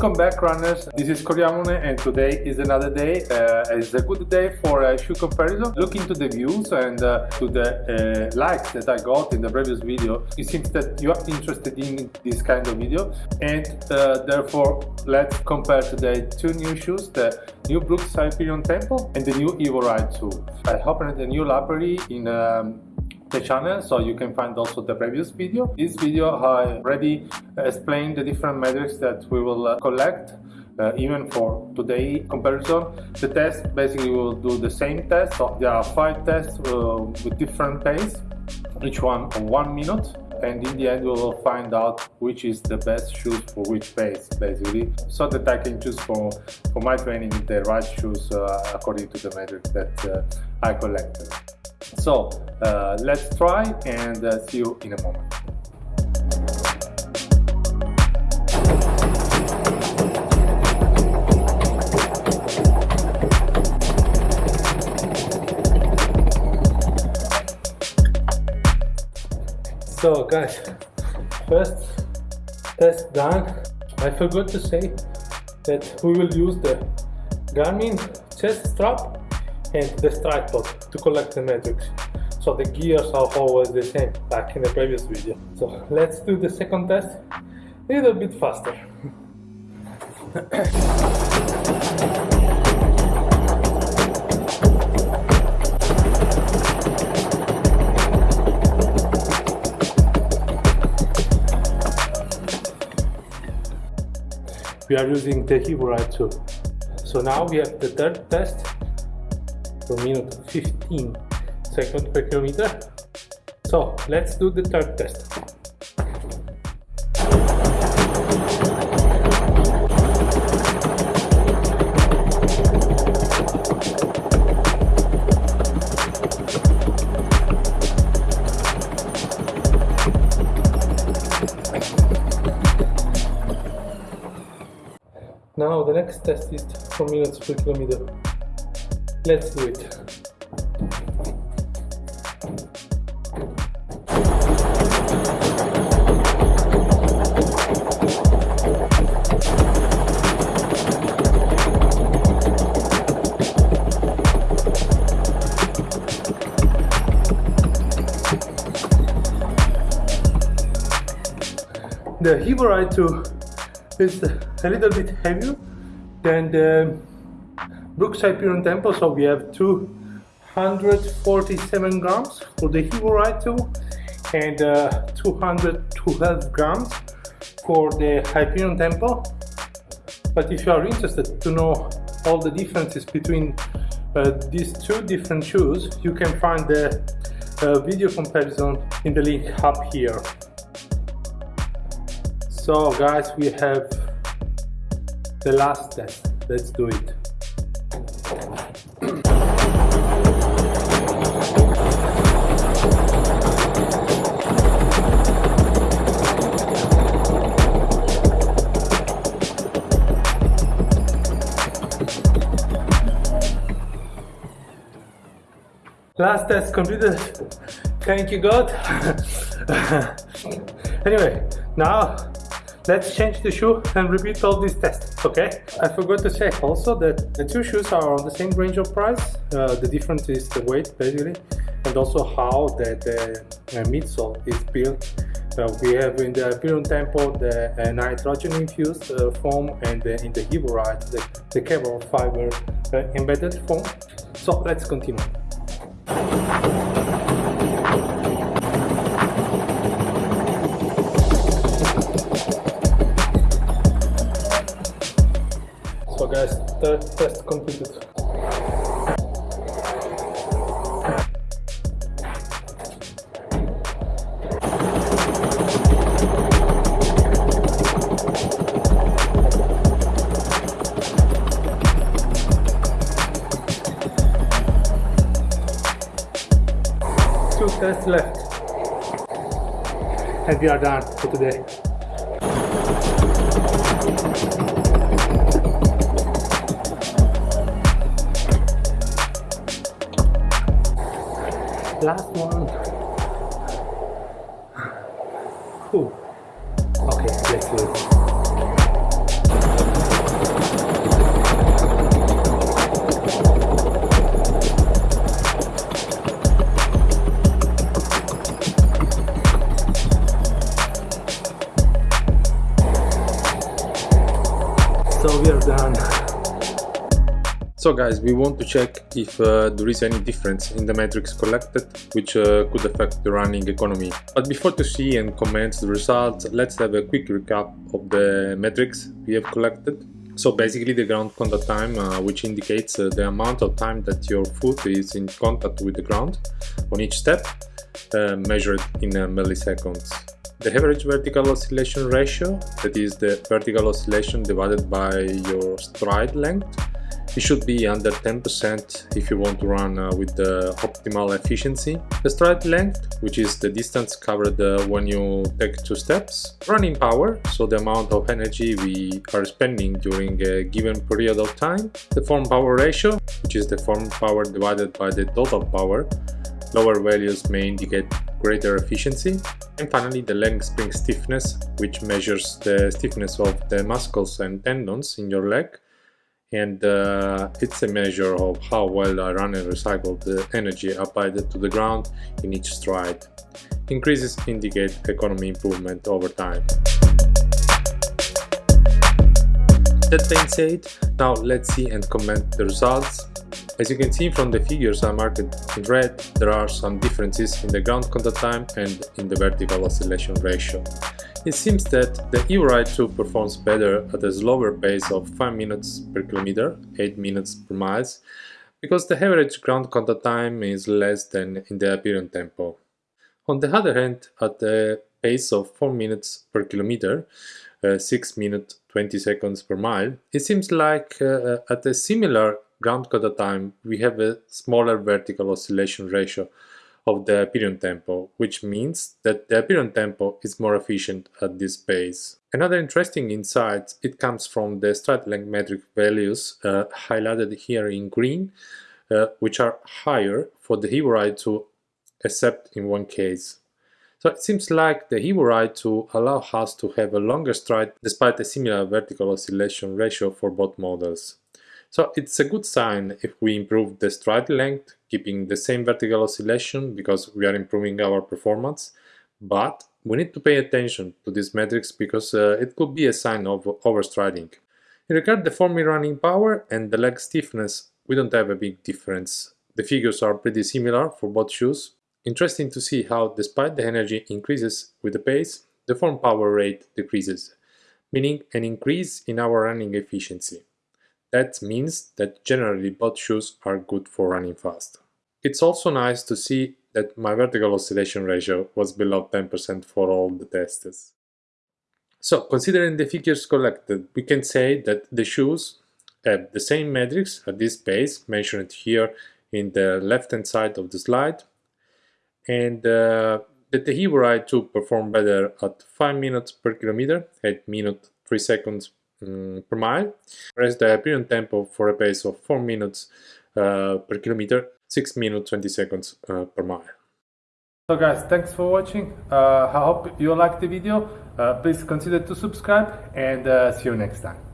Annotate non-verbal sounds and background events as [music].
Welcome back runners, this is Coriamone and today is another day, uh, it's a good day for a shoe comparison. Looking to the views and uh, to the uh, likes that I got in the previous video. It seems that you are interested in this kind of video and uh, therefore let's compare today two new shoes, the new Brooks Hyperion Tempo and the new Evo Ride 2. I opened a new library in um, the channel so you can find also the previous video. This video I already explained the different metrics that we will uh, collect uh, even for today comparison. The test basically will do the same test, so there are five tests uh, with different pace, each one one minute and in the end we will find out which is the best shoes for which pace basically so that I can choose for for my training the right shoes uh, according to the metrics that uh, I collected. So uh, let's try and uh, see you in a moment. So guys, first test done. I forgot to say that we will use the Garmin chest strap and the Stryd to collect the metrics. So the gears are always the same, like in the previous video. So let's do the second test a little bit faster. we are using the Ride 2. So now we have the third test per minute 15 seconds per kilometer. So let's do the third test. Now the next test is 4 minutes per kilometer. Let's do it. The Ride 2 is a little bit heavier than the um, Brooks Hyperion Tempo, so we have 247 grams for the Ride 2 and uh, 212 grams for the Hyperion Tempo. But if you are interested to know all the differences between uh, these two different shoes, you can find the uh, video comparison in the link up here. So guys, we have the last test. Let's do it. Last test completed. Thank you God. [laughs] anyway, now let's change the shoe and repeat all these tests, okay? I forgot to say also that the two shoes are on the same range of price. Uh, the difference is the weight basically and also how the, the uh, midsole is built. Uh, we have in the Hyperion Tempo the uh, nitrogen infused uh, foam and in the Evo Ride the, the carbon fiber uh, embedded foam. So let's continue. So guys, test completed. Two left. And we are done for today. Last one. Whew. okay let's do it we are done. So guys, we want to check if uh, there is any difference in the metrics collected which uh, could affect the running economy. But before to see and comment the results, let's have a quick recap of the metrics we have collected. So basically the ground contact time, uh, which indicates uh, the amount of time that your foot is in contact with the ground on each step, uh, measured in uh, milliseconds. The average vertical oscillation ratio, that is the vertical oscillation divided by your stride length, it should be under 10% if you want to run uh, with the optimal efficiency. The stride length, which is the distance covered uh, when you take two steps. Running power, so the amount of energy we are spending during a given period of time. The form power ratio, which is the form power divided by the total power. Lower values may indicate greater efficiency. And finally the leg spring stiffness, which measures the stiffness of the muscles and tendons in your leg and uh, it's a measure of how well I run and recycle the energy applied to the ground in each stride. Increases indicate economy improvement over time. That being said, now let's see and comment the results. As you can see from the figures I marked in red, there are some differences in the ground contact time and in the vertical oscillation ratio. It seems that the EvoRide 2 performs better at a slower pace of 5 minutes per kilometer, 8 minutes per mile, because the average ground contact time is less than in the Hyperion tempo. On the other hand, at a pace of 4 minutes per kilometer, uh, 6 minutes 20 seconds per mile, it seems like uh, at a similar ground contact time we have a smaller vertical oscillation ratio of the Hyperion tempo, which means that the Hyperion tempo is more efficient at this pace. Another interesting insight, it comes from the stride length metric values uh, highlighted here in green, uh, which are higher for the EvoRide 2 except in one case. So it seems like the EvoRide 2 allow us to have a longer stride despite a similar vertical oscillation ratio for both models. So it's a good sign if we improve the stride length, keeping the same vertical oscillation because we are improving our performance. But we need to pay attention to these metrics because uh, it could be a sign of overstriding. In regard the form running power and the leg stiffness, we don't have a big difference. The figures are pretty similar for both shoes. Interesting to see how, despite the energy increases with the pace, the form power rate decreases, meaning an increase in our running efficiency. That means that generally both shoes are good for running fast. It's also nice to see that my vertical oscillation ratio was below 10% for all the tests. So, considering the figures collected, we can say that the shoes have the same metrics at this pace mentioned here in the left hand side of the slide and uh, that the EvoRide 2 perform better at 5 minutes per kilometer, 8 minutes 3 seconds um, per mile, whereas the Hyperion tempo for a pace of 4 minutes uh, per kilometer, 6 minutes 20 seconds uh, per mile. So guys, thanks for watching. Uh, I hope you liked the video. Uh, please consider to subscribe and uh, see you next time.